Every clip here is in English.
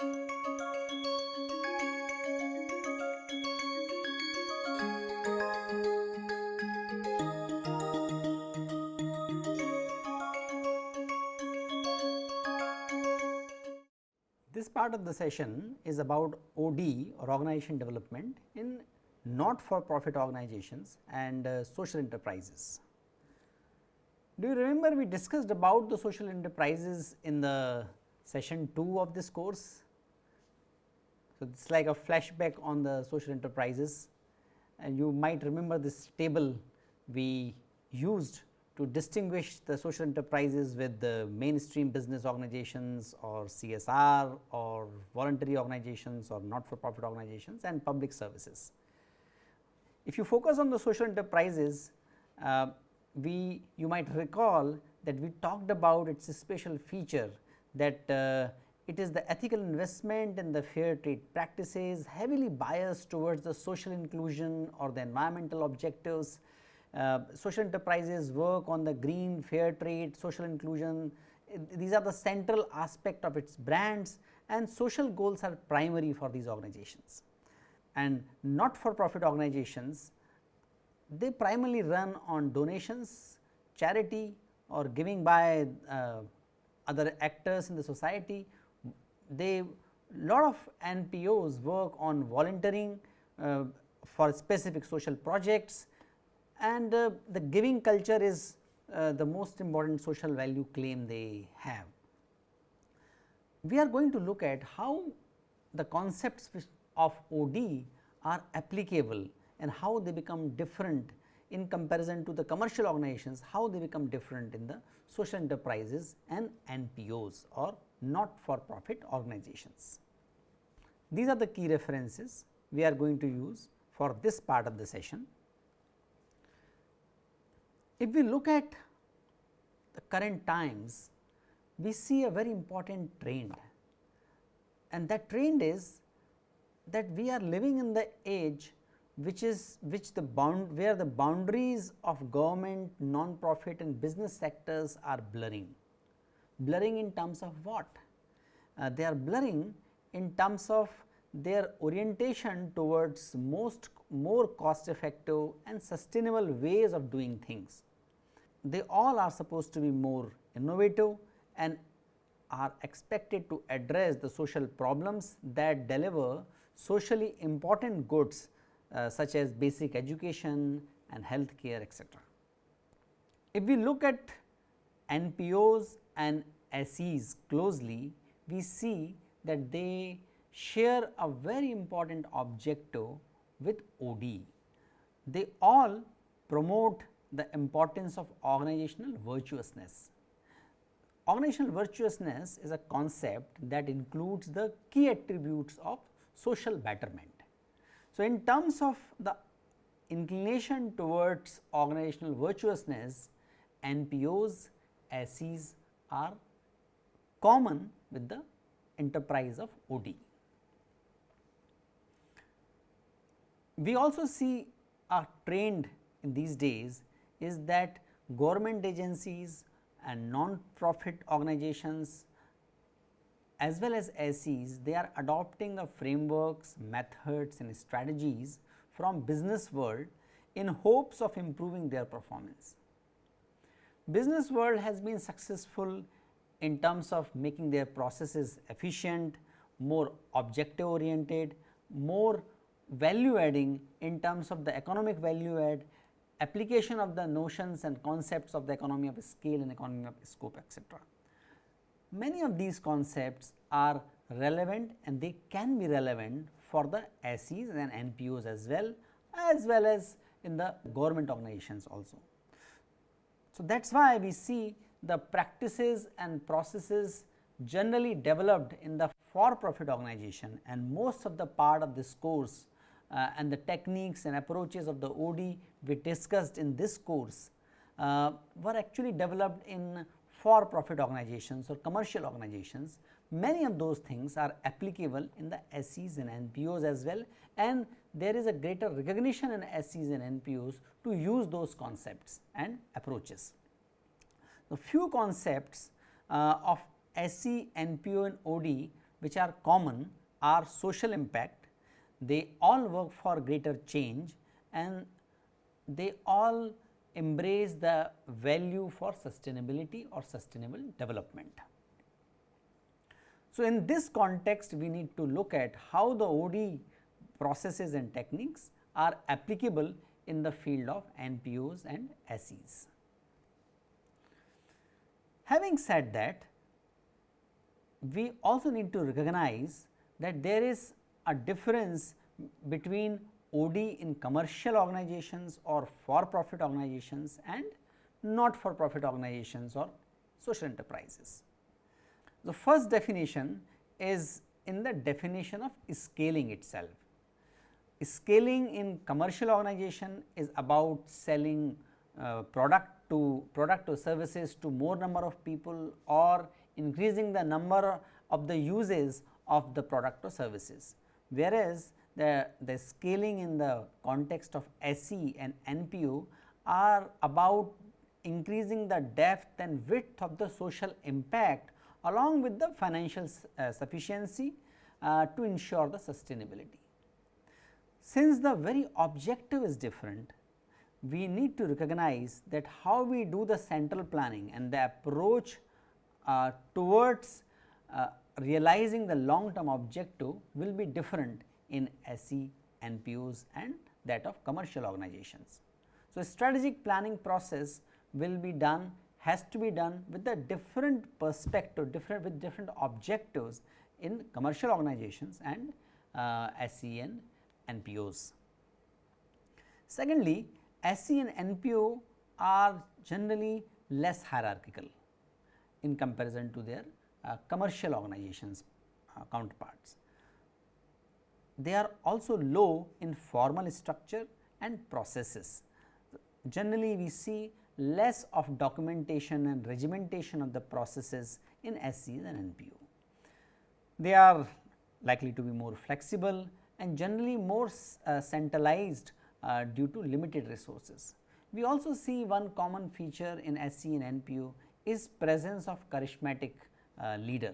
This part of the session is about OD or organization development in not for profit organizations and uh, social enterprises. Do you remember we discussed about the social enterprises in the session 2 of this course? So, it is like a flashback on the social enterprises and you might remember this table we used to distinguish the social enterprises with the mainstream business organizations or CSR or voluntary organizations or not for profit organizations and public services. If you focus on the social enterprises, uh, we you might recall that we talked about its special feature that uh, it is the ethical investment in the fair trade practices heavily biased towards the social inclusion or the environmental objectives uh, social enterprises work on the green, fair trade, social inclusion, these are the central aspect of its brands and social goals are primary for these organizations. And not for profit organizations, they primarily run on donations, charity or giving by uh, other actors in the society. They lot of NPOs work on volunteering uh, for specific social projects and uh, the giving culture is uh, the most important social value claim they have. We are going to look at how the concepts of OD are applicable and how they become different in comparison to the commercial organizations, how they become different in the social enterprises and NPOs or not for profit organizations. These are the key references we are going to use for this part of the session. If we look at the current times, we see a very important trend and that trend is that we are living in the age which is which the bound where the boundaries of government, non-profit and business sectors are blurring. Blurring in terms of what? Uh, they are blurring in terms of their orientation towards most more cost effective and sustainable ways of doing things they all are supposed to be more innovative and are expected to address the social problems that deliver socially important goods uh, such as basic education and health care etc. If we look at NPOs and SEs closely, we see that they share a very important objective with OD. They all promote the importance of organizational virtuousness. Organizational virtuousness is a concept that includes the key attributes of social betterment. So, in terms of the inclination towards organizational virtuousness, NPOs, SEs are common with the enterprise of OD. We also see a trend in these days is that government agencies and non-profit organizations as well as SEs, they are adopting a frameworks, methods and strategies from business world in hopes of improving their performance. Business world has been successful in terms of making their processes efficient, more objective oriented, more value adding in terms of the economic value add application of the notions and concepts of the economy of scale and economy of scope etc. Many of these concepts are relevant and they can be relevant for the SEs and NPOs as well as well as in the government organizations also. So, that is why we see the practices and processes generally developed in the for profit organization and most of the part of this course uh, and the techniques and approaches of the OD we discussed in this course uh, were actually developed in for profit organizations or commercial organizations. Many of those things are applicable in the SEs and NPOs as well and there is a greater recognition in SEs and NPOs to use those concepts and approaches. The few concepts uh, of SE, NPO and OD which are common are social impact, they all work for greater change and they all embrace the value for sustainability or sustainable development. So, in this context we need to look at how the OD processes and techniques are applicable in the field of NPOs and SEs. Having said that, we also need to recognize that there is a difference between OD in commercial organizations or for profit organizations and not for profit organizations or social enterprises. The first definition is in the definition of scaling itself. Scaling in commercial organization is about selling uh, product to product or services to more number of people or increasing the number of the uses of the product or services. Whereas, the, the scaling in the context of SE and NPO are about increasing the depth and width of the social impact along with the financial uh, sufficiency uh, to ensure the sustainability. Since the very objective is different, we need to recognize that how we do the central planning and the approach uh, towards uh, realizing the long term objective will be different in SE, NPOs and that of commercial organizations. So, strategic planning process will be done has to be done with a different perspective different with different objectives in commercial organizations and uh, SE and NPOs. Secondly, SE and NPO are generally less hierarchical in comparison to their uh, commercial organizations uh, counterparts. They are also low in formal structure and processes. Generally, we see less of documentation and regimentation of the processes in SEs and NPO. They are likely to be more flexible and generally more uh, centralized uh, due to limited resources. We also see one common feature in SE and NPO is presence of charismatic uh, leader.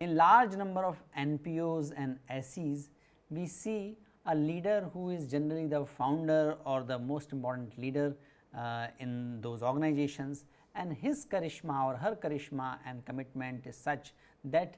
In large number of NPOs and SEs, we see a leader who is generally the founder or the most important leader uh, in those organizations and his charisma or her charisma and commitment is such that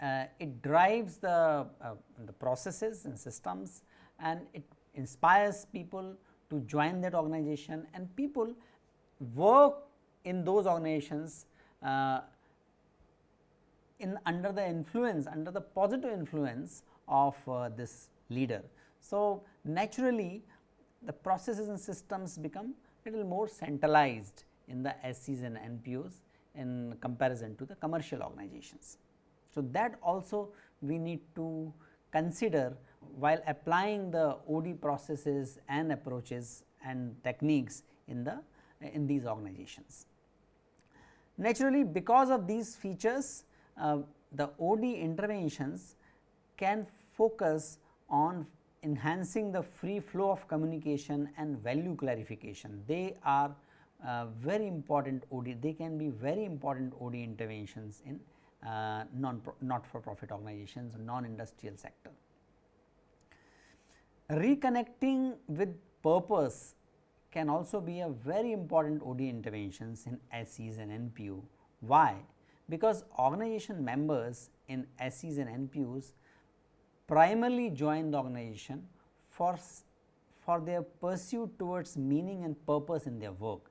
uh, it drives the, uh, the processes and systems and it inspires people to join that organization and people work in those organizations uh, in under the influence under the positive influence of uh, this leader. So, naturally the processes and systems become little more centralized in the SEs and NPOs in comparison to the commercial organizations. So, that also we need to consider while applying the OD processes and approaches and techniques in the in these organizations. Naturally, because of these features uh, the OD interventions can focus on enhancing the free flow of communication and value clarification. They are uh, very important OD, they can be very important OD interventions in uh, non not for profit organizations, non industrial sector. Reconnecting with purpose can also be a very important OD interventions in SEs and NPO. Why? Because organization members in SEs and NPOs primarily join the organization for, for their pursuit towards meaning and purpose in their work.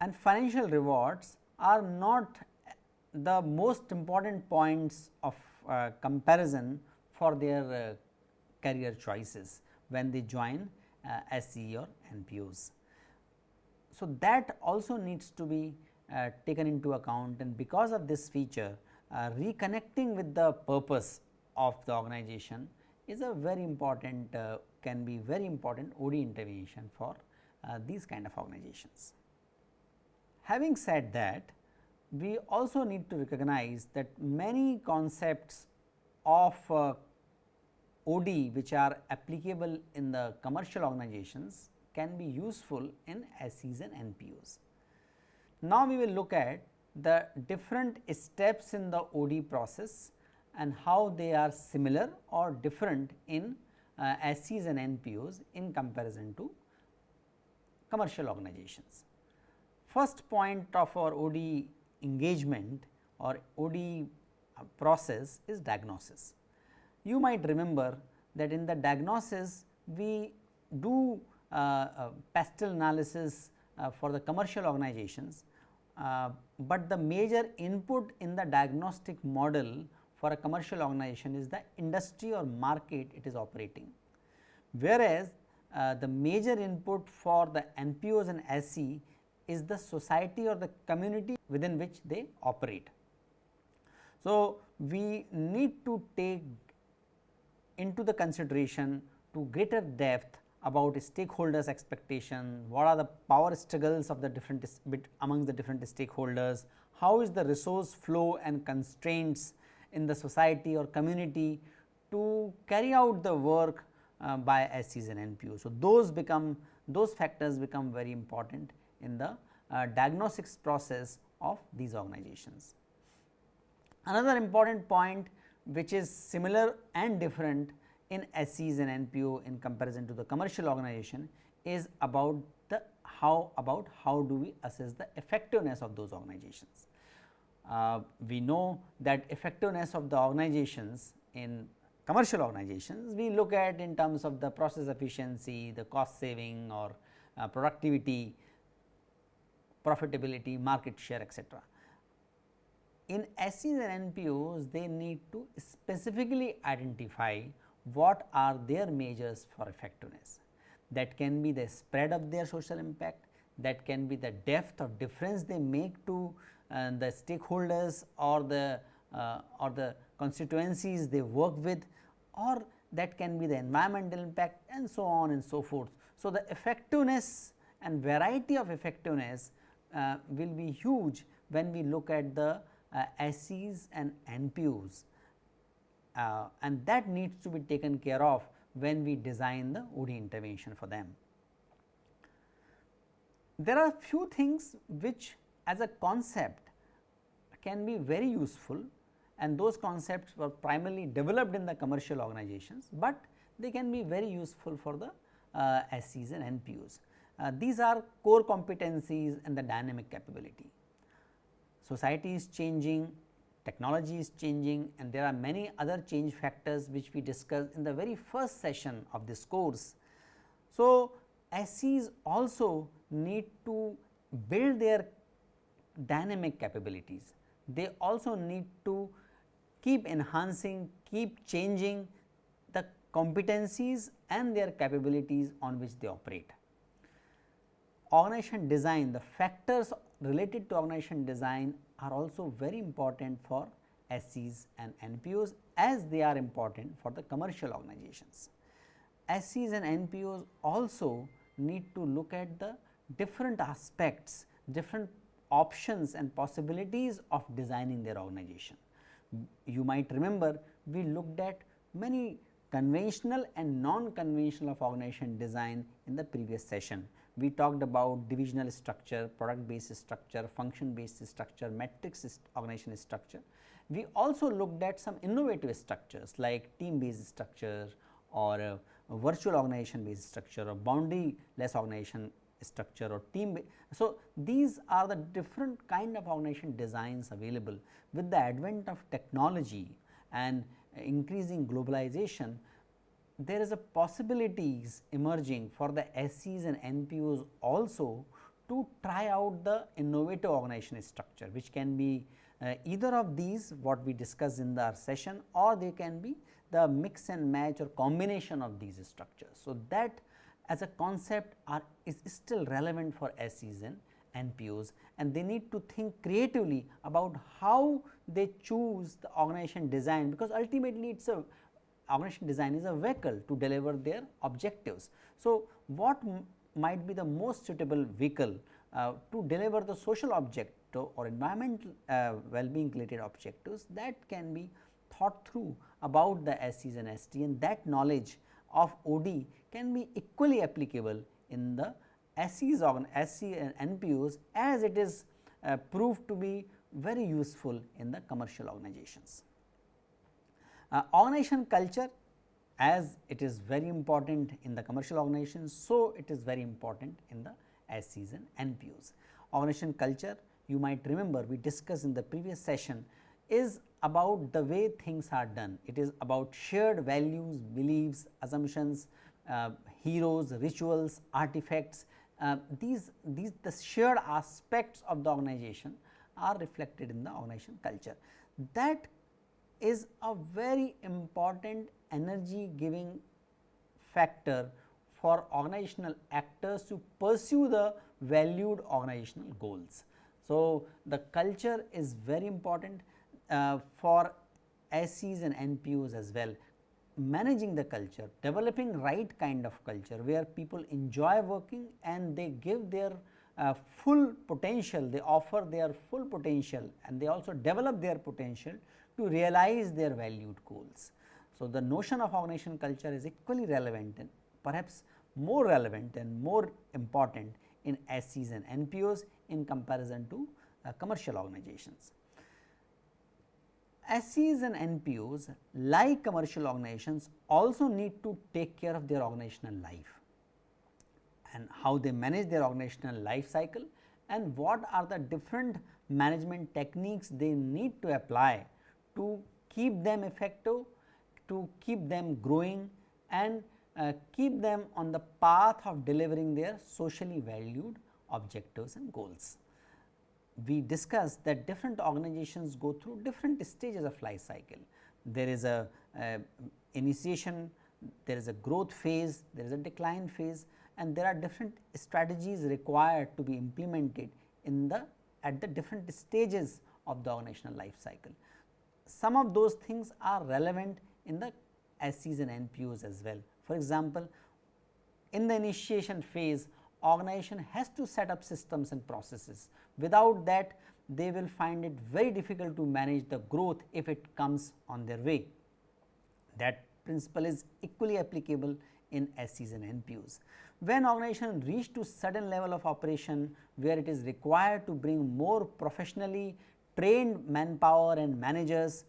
And financial rewards are not the most important points of uh, comparison for their uh, career choices when they join uh, SE or NPOs. So, that also needs to be uh, taken into account and because of this feature uh, reconnecting with the purpose of the organization is a very important uh, can be very important OD intervention for these kind of organizations. Having said that, we also need to recognize that many concepts of uh, OD which are applicable in the commercial organizations can be useful in SEs and NPOs. Now, we will look at the different steps in the OD process and how they are similar or different in uh, SEs and NPOs in comparison to commercial organizations. First point of our OD engagement or OD process is diagnosis. You might remember that in the diagnosis we do uh, uh, PESTEL analysis uh, for the commercial organizations, uh, but the major input in the diagnostic model for a commercial organization is the industry or market it is operating. Whereas, uh, the major input for the NPOs and SE is the society or the community within which they operate. So, we need to take into the consideration to greater depth about stakeholders expectation, what are the power struggles of the different among the different stakeholders, how is the resource flow and constraints in the society or community to carry out the work uh, by SEs and NPOs. So, those become those factors become very important in the uh, diagnostics process of these organizations. Another important point which is similar and different in SEs and NPO in comparison to the commercial organization is about the how about how do we assess the effectiveness of those organizations. Uh, we know that effectiveness of the organizations in commercial organizations we look at in terms of the process efficiency, the cost saving or uh, productivity, profitability, market share etc. In SEs and NPOs they need to specifically identify what are their measures for effectiveness. That can be the spread of their social impact, that can be the depth of difference they make to uh, the stakeholders or the uh, or the constituencies they work with or that can be the environmental impact and so on and so forth. So, the effectiveness and variety of effectiveness uh, will be huge when we look at the uh, SEs and NPOs uh, and that needs to be taken care of when we design the OD intervention for them. There are few things which as a concept can be very useful and those concepts were primarily developed in the commercial organizations, but they can be very useful for the uh, SEs and NPOs. Uh, these are core competencies and the dynamic capability. Society is changing, technology is changing and there are many other change factors which we discussed in the very first session of this course. So, SEs also need to build their dynamic capabilities. They also need to keep enhancing, keep changing the competencies and their capabilities on which they operate. Organization design, the factors related to organization design are also very important for SEs and NPOs as they are important for the commercial organizations. SEs and NPOs also need to look at the different aspects, different options and possibilities of designing their organization. You might remember we looked at many conventional and non-conventional of organization design in the previous session we talked about divisional structure, product based structure, function based structure, matrix organization structure. We also looked at some innovative structures like team based structure or virtual organization based structure or boundary less organization structure or team. So, these are the different kind of organization designs available with the advent of technology and increasing globalization there is a possibilities emerging for the SEs and NPOs also to try out the innovative organization structure which can be uh, either of these what we discussed in the session or they can be the mix and match or combination of these structures. So, that as a concept are is still relevant for SEs and NPOs and they need to think creatively about how they choose the organization design because ultimately it is a organization design is a vehicle to deliver their objectives. So, what might be the most suitable vehicle uh, to deliver the social objective or environmental uh, well-being related objectives that can be thought through about the SEs and ST and that knowledge of OD can be equally applicable in the SEs or SE and NPOs as it is uh, proved to be very useful in the commercial organizations. Uh, organization culture as it is very important in the commercial organizations, so it is very important in the SEs and NPOs. Organization culture you might remember we discussed in the previous session is about the way things are done. It is about shared values, beliefs, assumptions, uh, heroes, rituals, artifacts. Uh, these, these the shared aspects of the organization are reflected in the organization culture. That is a very important energy giving factor for organizational actors to pursue the valued organizational goals. So, the culture is very important uh, for SEs and NPOs as well managing the culture, developing right kind of culture where people enjoy working and they give their uh, full potential, they offer their full potential and they also develop their potential to realize their valued goals. So, the notion of organization culture is equally relevant and perhaps more relevant and more important in SEs and NPOs in comparison to uh, commercial organizations. SEs and NPOs like commercial organizations also need to take care of their organizational life and how they manage their organizational life cycle and what are the different management techniques they need to apply to keep them effective, to keep them growing and uh, keep them on the path of delivering their socially valued objectives and goals we discussed that different organizations go through different stages of life cycle. There is a, a initiation, there is a growth phase, there is a decline phase and there are different strategies required to be implemented in the at the different stages of the organizational life cycle. Some of those things are relevant in the SEs and NPOs as well. For example, in the initiation phase organization has to set up systems and processes. Without that they will find it very difficult to manage the growth if it comes on their way. That principle is equally applicable in SEs and NPOs. When organization reach to certain level of operation where it is required to bring more professionally trained manpower and managers,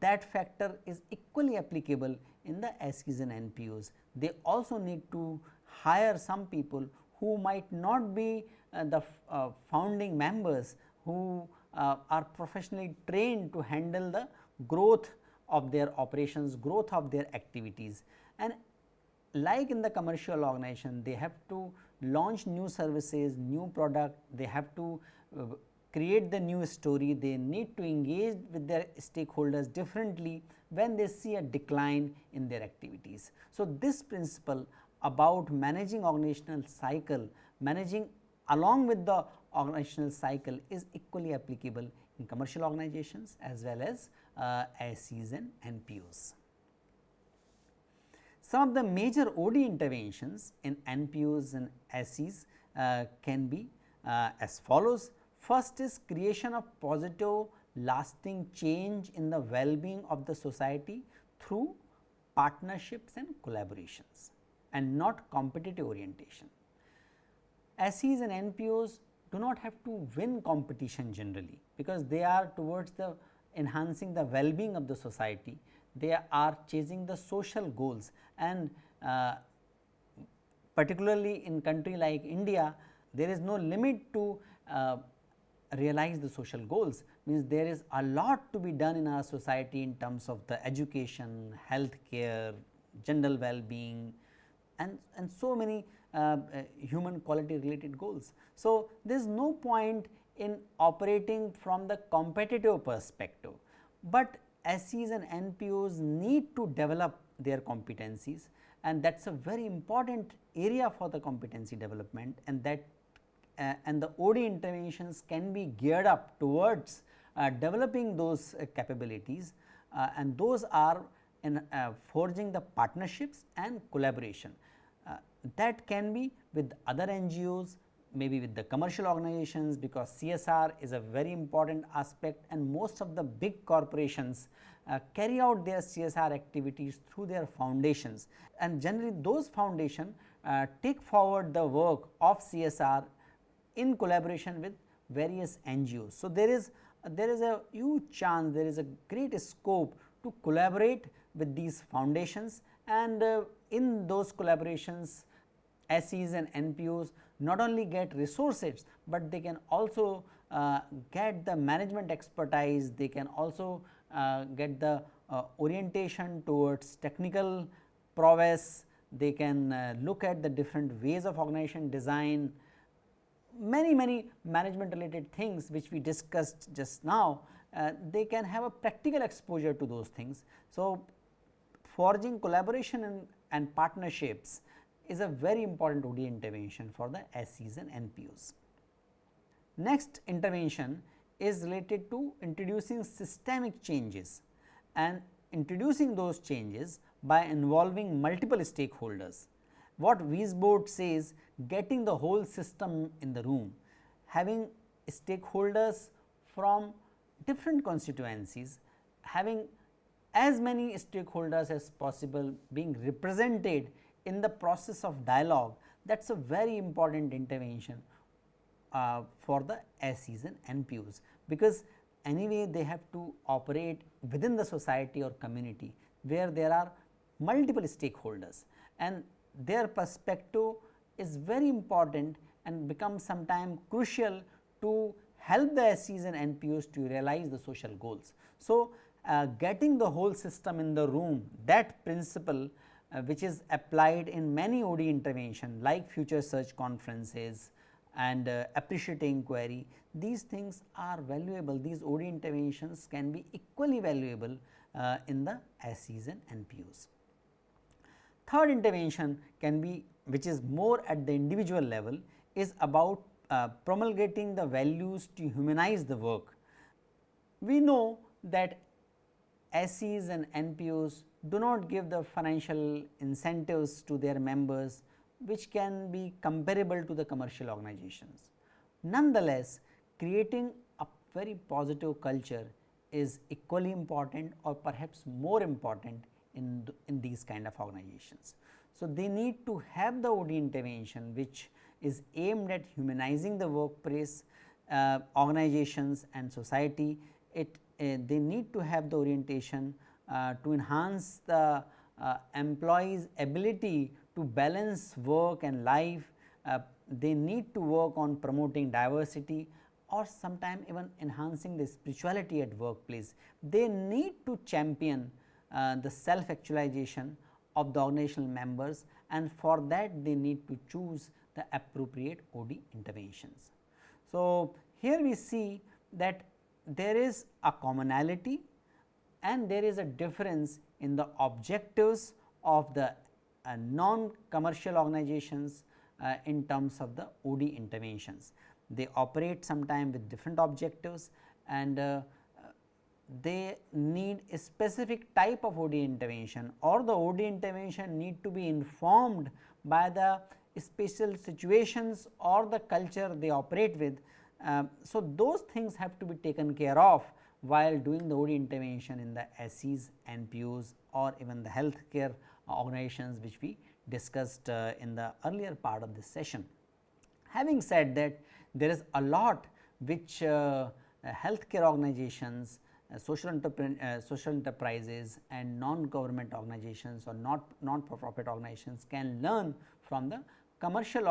that factor is equally applicable in the SEs and NPOs. They also need to hire some people who might not be uh, the uh, founding members who uh, are professionally trained to handle the growth of their operations, growth of their activities. And like in the commercial organization, they have to launch new services, new product, they have to uh, create the new story, they need to engage with their stakeholders differently when they see a decline in their activities. So, this principle about managing organizational cycle, managing along with the organizational cycle is equally applicable in commercial organizations as well as uh, and NPOs. Some of the major OD interventions in NPOs and SEs uh, can be uh, as follows. First is creation of positive lasting change in the well-being of the society through partnerships and collaborations and not competitive orientation. SEs and NPOs do not have to win competition generally, because they are towards the enhancing the well-being of the society, they are chasing the social goals and uh, particularly in country like India, there is no limit to uh, realize the social goals means there is a lot to be done in our society in terms of the education, health care, general well-being, and, and so many uh, uh, human quality related goals. So, there is no point in operating from the competitive perspective, but SEs and NPOs need to develop their competencies and that is a very important area for the competency development and that uh, and the OD interventions can be geared up towards uh, developing those uh, capabilities uh, and those are in forging the partnerships and collaboration that can be with other NGOs, maybe with the commercial organizations because CSR is a very important aspect and most of the big corporations uh, carry out their CSR activities through their foundations. And generally those foundation uh, take forward the work of CSR in collaboration with various NGOs. So, there is there is a huge chance there is a great scope to collaborate with these foundations. And uh, in those collaborations SEs and NPOs not only get resources, but they can also uh, get the management expertise, they can also uh, get the uh, orientation towards technical prowess, they can uh, look at the different ways of organization design, many many management related things which we discussed just now, uh, they can have a practical exposure to those things. So, forging collaboration and, and partnerships is a very important OD intervention for the SEs and NPOs. Next intervention is related to introducing systemic changes and introducing those changes by involving multiple stakeholders. What Weisbord says getting the whole system in the room, having stakeholders from different constituencies, having as many stakeholders as possible being represented in the process of dialogue that is a very important intervention uh, for the SEs and NPOs, because anyway they have to operate within the society or community where there are multiple stakeholders. And their perspective is very important and becomes sometimes crucial to help the SEs and NPOs to realize the social goals. So, uh, getting the whole system in the room that principle uh, which is applied in many OD intervention like future search conferences and uh, appreciative inquiry these things are valuable these OD interventions can be equally valuable uh, in the SEs and NPOs. Third intervention can be which is more at the individual level is about uh, promulgating the values to humanize the work. We know that SEs and NPOs do not give the financial incentives to their members which can be comparable to the commercial organizations. Nonetheless, creating a very positive culture is equally important or perhaps more important in, in these kind of organizations. So, they need to have the OD intervention which is aimed at humanizing the workplace uh, organizations and society. It uh, they need to have the orientation uh, to enhance the uh, employees ability to balance work and life. Uh, they need to work on promoting diversity or sometime even enhancing the spirituality at workplace. They need to champion uh, the self actualization of the organizational members and for that they need to choose the appropriate OD interventions. So, here we see that there is a commonality and there is a difference in the objectives of the uh, non-commercial organizations uh, in terms of the OD interventions. They operate sometime with different objectives and uh, they need a specific type of OD intervention or the OD intervention need to be informed by the special situations or the culture they operate with. Uh, so, those things have to be taken care of while doing the OD intervention in the SEs, NPOs or even the healthcare organizations which we discussed uh, in the earlier part of this session. Having said that there is a lot which uh, healthcare organizations social, uh, social enterprises and non-government organizations or not non-profit organizations can learn from the commercial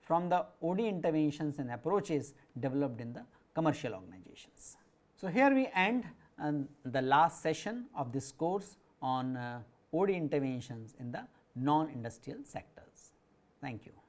from the OD interventions and approaches developed in the commercial organizations. So, here we end uh, the last session of this course on uh, OD interventions in the non-industrial sectors. Thank you.